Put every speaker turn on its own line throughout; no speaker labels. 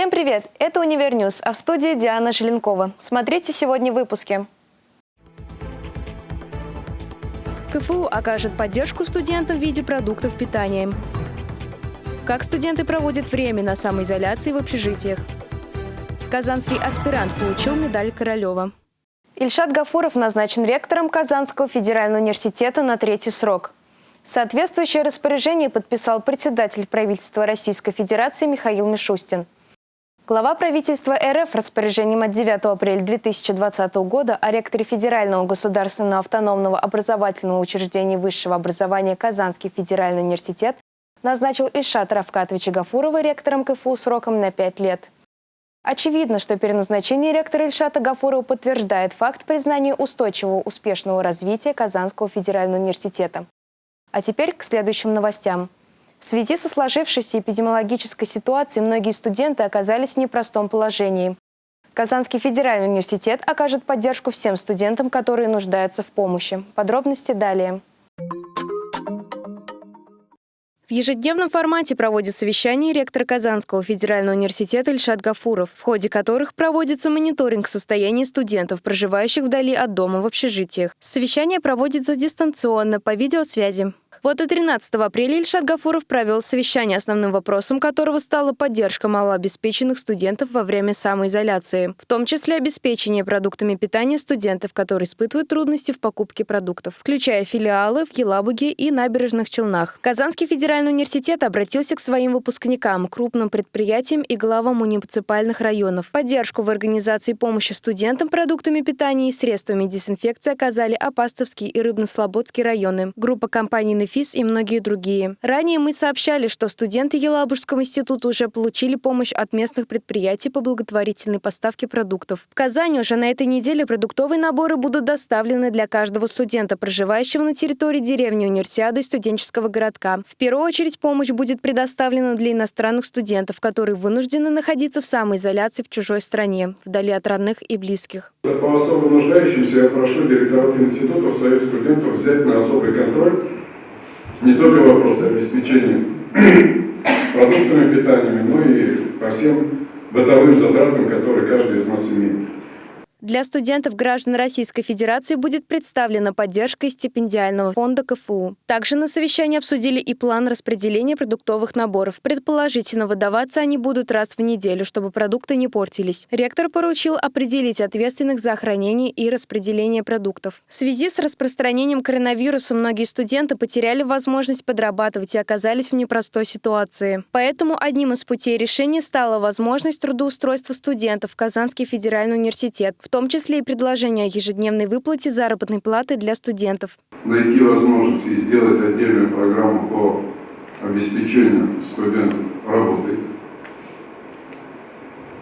Всем привет! Это Универ News, а в студии Диана Желенкова. Смотрите сегодня в выпуске. КФУ окажет поддержку студентам в виде продуктов питания. Как студенты проводят время на самоизоляции в общежитиях. Казанский аспирант получил медаль Королева. Ильшат Гафуров назначен ректором Казанского федерального университета на третий срок. Соответствующее распоряжение подписал председатель правительства Российской Федерации Михаил Мишустин. Глава правительства РФ распоряжением от 9 апреля 2020 года о ректоре Федерального государственного автономного образовательного учреждения высшего образования Казанский федеральный университет назначил Ильшата Равкатовича Гафурова ректором КФУ сроком на 5 лет. Очевидно, что переназначение ректора Ильшата Гафурова подтверждает факт признания устойчивого успешного развития Казанского федерального университета. А теперь к следующим новостям. В связи со сложившейся эпидемиологической ситуацией многие студенты оказались в непростом положении. Казанский федеральный университет окажет поддержку всем студентам, которые нуждаются в помощи. Подробности далее. В ежедневном формате проводит совещание ректор Казанского федерального университета Ильшат Гафуров, в ходе которых проводится мониторинг состояния студентов, проживающих вдали от дома в общежитиях. Совещание проводится дистанционно по видеосвязи. Вот и 13 апреля Ильшат Гафуров провел совещание, основным вопросом которого стала поддержка малообеспеченных студентов во время самоизоляции, в том числе обеспечение продуктами питания студентов, которые испытывают трудности в покупке продуктов, включая филиалы в Елабуге и набережных Челнах. Казанский федеральный университет обратился к своим выпускникам, крупным предприятиям и главам муниципальных районов. Поддержку в организации помощи студентам продуктами питания и средствами дезинфекции оказали Апастовский и Рыбно-Слободский районы. Группа компаний ФИС и многие другие. Ранее мы сообщали, что студенты Елабужского института уже получили помощь от местных предприятий по благотворительной поставке продуктов. В Казани уже на этой неделе продуктовые наборы будут доставлены для каждого студента, проживающего на территории деревни Универсиады студенческого городка. В первую очередь помощь будет предоставлена для иностранных студентов, которые вынуждены находиться в самоизоляции в чужой стране, вдали от родных и близких.
По особо нуждающимся я прошу директоров института своих студентов взять на особый контроль не только вопросы обеспечения продуктами питания, но и по всем бытовым затратам, которые каждый из нас имеет.
Для студентов граждан Российской Федерации будет представлена поддержка из стипендиального фонда КФУ. Также на совещании обсудили и план распределения продуктовых наборов. Предположительно, выдаваться они будут раз в неделю, чтобы продукты не портились. Ректор поручил определить ответственных за хранение и распределение продуктов. В связи с распространением коронавируса многие студенты потеряли возможность подрабатывать и оказались в непростой ситуации. Поэтому одним из путей решения стала возможность трудоустройства студентов в Казанский федеральный университет. В том числе и предложение о ежедневной выплате заработной платы для студентов.
Найти возможность и сделать отдельную программу по обеспечению студентов работой,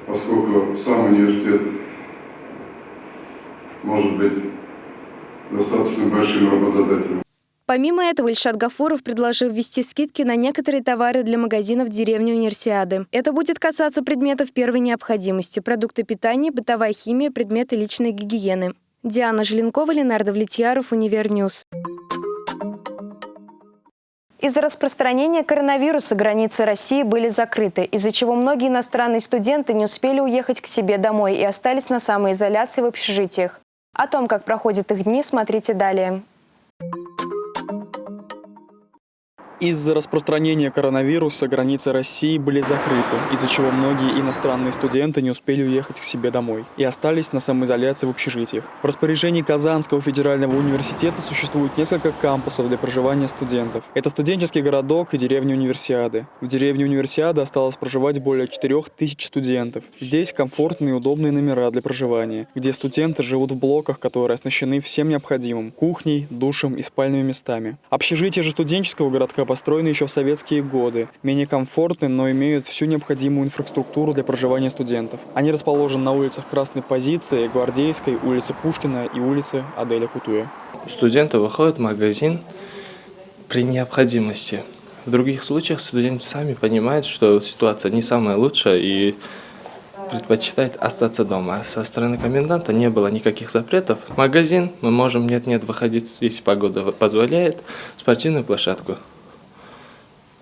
поскольку сам университет может быть достаточно большим работодателем.
Помимо этого, Ильшат Гафуров предложил ввести скидки на некоторые товары для магазинов деревни Универсиады. Это будет касаться предметов первой необходимости – продукты питания, бытовая химия, предметы личной гигиены. Диана Желенкова, Ленар Довлетьяров, Универ News. Из-за распространения коронавируса границы России были закрыты, из-за чего многие иностранные студенты не успели уехать к себе домой и остались на самоизоляции в общежитиях. О том, как проходят их дни, смотрите далее.
Из-за распространения коронавируса границы России были закрыты, из-за чего многие иностранные студенты не успели уехать к себе домой и остались на самоизоляции в общежитиях. В распоряжении Казанского федерального университета существует несколько кампусов для проживания студентов. Это студенческий городок и деревня Универсиады. В деревне Универсиады осталось проживать более 4000 студентов. Здесь комфортные и удобные номера для проживания, где студенты живут в блоках, которые оснащены всем необходимым – кухней, душем и спальными местами. Общежитие же студенческого городка построены еще в советские годы, менее комфортны, но имеют всю необходимую инфраструктуру для проживания студентов. Они расположены на улицах Красной Позиции, Гвардейской, улице Пушкина и улице Аделя Кутуя.
Студенты выходят в магазин при необходимости. В других случаях студенты сами понимают, что ситуация не самая лучшая и предпочитает остаться дома. Со стороны коменданта не было никаких запретов. Магазин мы можем нет-нет выходить, если погода позволяет, спортивную площадку.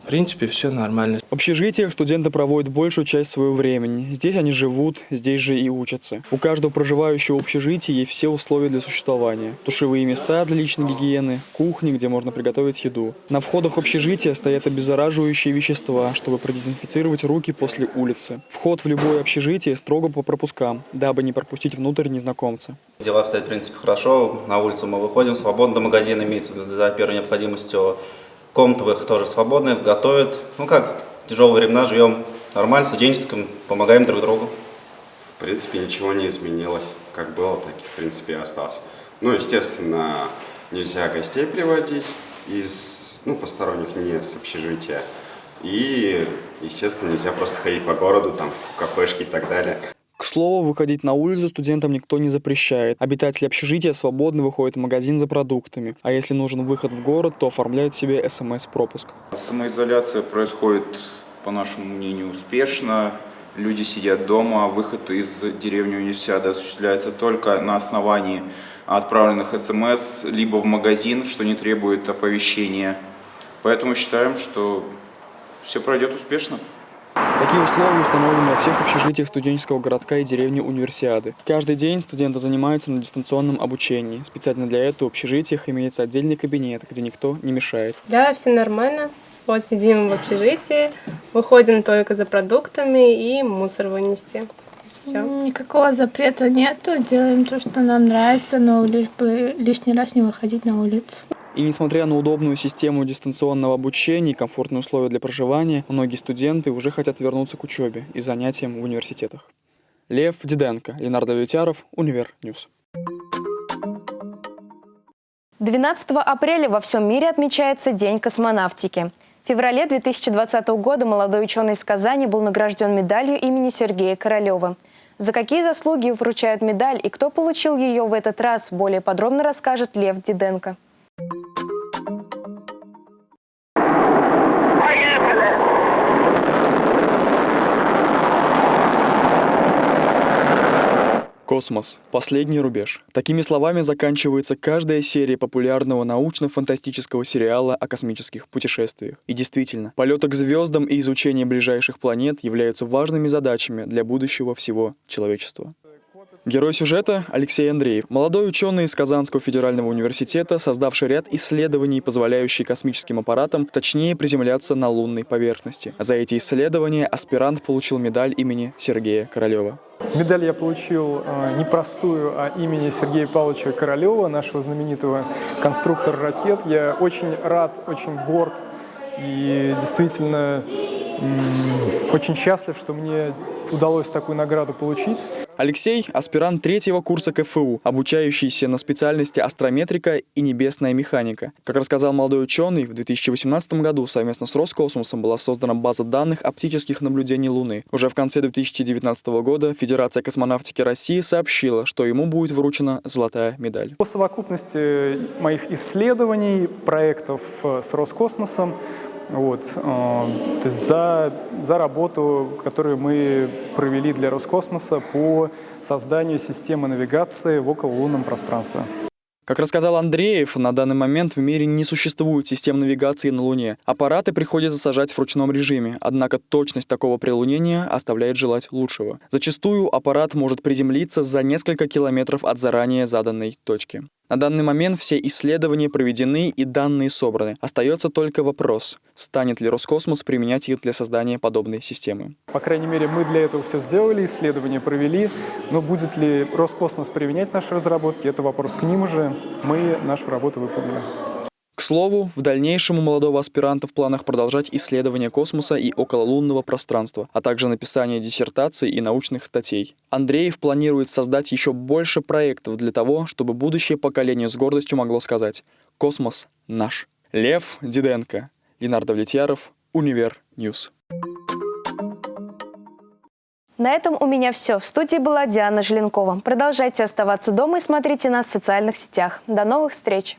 В принципе, все нормально.
В общежитиях студенты проводят большую часть своего времени. Здесь они живут, здесь же и учатся. У каждого проживающего в общежитии есть все условия для существования. Душевые места для личной гигиены, кухни, где можно приготовить еду. На входах в общежитие стоят обеззараживающие вещества, чтобы продезинфицировать руки после улицы. Вход в любое общежитие строго по пропускам, дабы не пропустить внутрь незнакомца.
Дела обстоят, в принципе, хорошо. На улицу мы выходим свободно, магазин имеется за первой необходимостью. Комнаты их тоже свободные, готовят. Ну как, тяжелые времена, живем нормально, студенческом, помогаем друг другу.
В принципе, ничего не изменилось. Как было, так и в принципе и осталось. Ну, естественно, нельзя гостей приводить из, ну, посторонних не с общежития. И, естественно, нельзя просто ходить по городу, там, в кафешки и так далее.
К слову, выходить на улицу студентам никто не запрещает. Обитатели общежития свободно выходят в магазин за продуктами, а если нужен выход в город, то оформляют себе СМС-пропуск.
Самоизоляция происходит, по нашему мнению, успешно. Люди сидят дома, выход из деревни универсиады осуществляется только на основании отправленных СМС, либо в магазин, что не требует оповещения. Поэтому считаем, что все пройдет успешно.
Такие условия установлены во всех общежитиях студенческого городка и деревни Универсиады. Каждый день студенты занимаются на дистанционном обучении. Специально для этого в общежитиях имеется отдельный кабинет, где никто не мешает.
Да, все нормально. Вот сидим в общежитии, выходим только за продуктами и мусор вынести. Все.
Никакого запрета нету, делаем то, что нам нравится, но лишь бы лишний раз не выходить на улицу.
И несмотря на удобную систему дистанционного обучения и комфортные условия для проживания, многие студенты уже хотят вернуться к учебе и занятиям в университетах. Лев Диденко, Ленар Довлетьяров, Универ News.
12 апреля во всем мире отмечается День космонавтики. В феврале 2020 года молодой ученый из Казани был награжден медалью имени Сергея Королева. За какие заслуги вручают медаль и кто получил ее в этот раз, более подробно расскажет Лев Диденко.
Космос. Последний рубеж. Такими словами заканчивается каждая серия популярного научно-фантастического сериала о космических путешествиях. И действительно, полеты к звездам и изучение ближайших планет являются важными задачами для будущего всего человечества. Герой сюжета – Алексей Андреев, молодой ученый из Казанского федерального университета, создавший ряд исследований, позволяющие космическим аппаратам точнее приземляться на лунной поверхности. За эти исследования аспирант получил медаль имени Сергея Королева.
Медаль я получил э, не простую, а имени Сергея Павловича Королева, нашего знаменитого конструктора ракет. Я очень рад, очень горд и действительно очень счастлив, что мне удалось такую награду получить.
Алексей – аспирант третьего курса КФУ, обучающийся на специальности астрометрика и небесная механика. Как рассказал молодой ученый, в 2018 году совместно с Роскосмосом была создана база данных оптических наблюдений Луны. Уже в конце 2019 года Федерация космонавтики России сообщила, что ему будет вручена золотая медаль.
По совокупности моих исследований, проектов э, с Роскосмосом, вот, э, то за, за работу, которую мы провели для Роскосмоса по созданию системы навигации в окололунном пространстве.
Как рассказал Андреев, на данный момент в мире не существует систем навигации на Луне. Аппараты приходится сажать в ручном режиме, однако точность такого прилунения оставляет желать лучшего. Зачастую аппарат может приземлиться за несколько километров от заранее заданной точки. На данный момент все исследования проведены и данные собраны. Остается только вопрос, станет ли Роскосмос применять их для создания подобной системы.
По крайней мере, мы для этого все сделали, исследования провели, но будет ли Роскосмос применять наши разработки, это вопрос к ним уже. Мы нашу работу выполнили.
Слову, в дальнейшем у молодого аспиранта в планах продолжать исследования космоса и окололунного пространства, а также написание диссертаций и научных статей. Андреев планирует создать еще больше проектов для того, чтобы будущее поколение с гордостью могло сказать «Космос наш». Лев Диденко, Ленар Довлетьяров, Универ News.
На этом у меня все. В студии была Диана Желенкова. Продолжайте оставаться дома и смотрите нас в социальных сетях. До новых встреч!